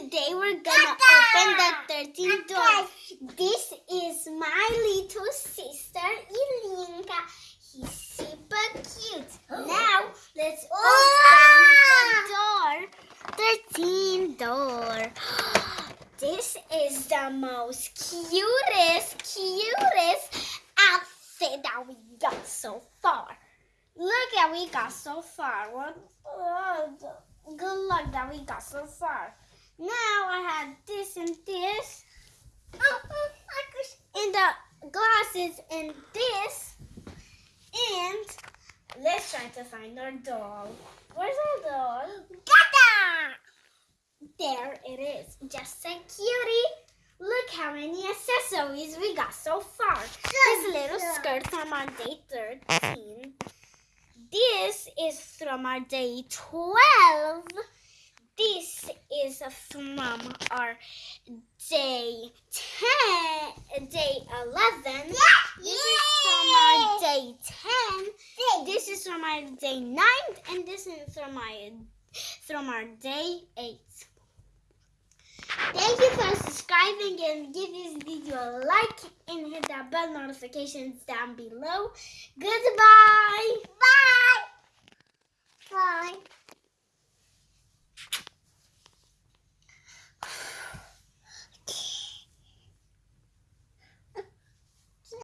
today we're gonna open the 13th door. This is my little sister, Ilinka. He's super cute. Now, let's open the door. 13 door. This is the most cutest, cutest outfit that we got so far. Look at we got so far. What? uh, good luck that we got so far. Now I have this and this. Oh, and the glasses and this. And let's try to find our doll. Where's our doll? Gata! There it is. Just a cutie. Look how many accessories we got so far. This little skirt from our day 13. This is from our day 12. This is from our day 10, day 11. Yeah. This is from our day 10. This is from our day 9. And this is from our, from our day 8. Thank you for subscribing and give this video a like and hit that bell notifications down below. Goodbye. Bye. Bye.